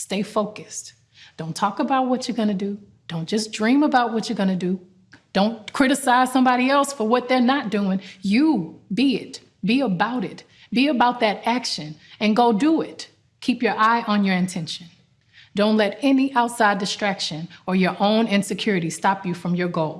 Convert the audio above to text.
Stay focused. Don't talk about what you're going to do. Don't just dream about what you're going to do. Don't criticize somebody else for what they're not doing. You be it. Be about it. Be about that action and go do it. Keep your eye on your intention. Don't let any outside distraction or your own insecurity stop you from your goal.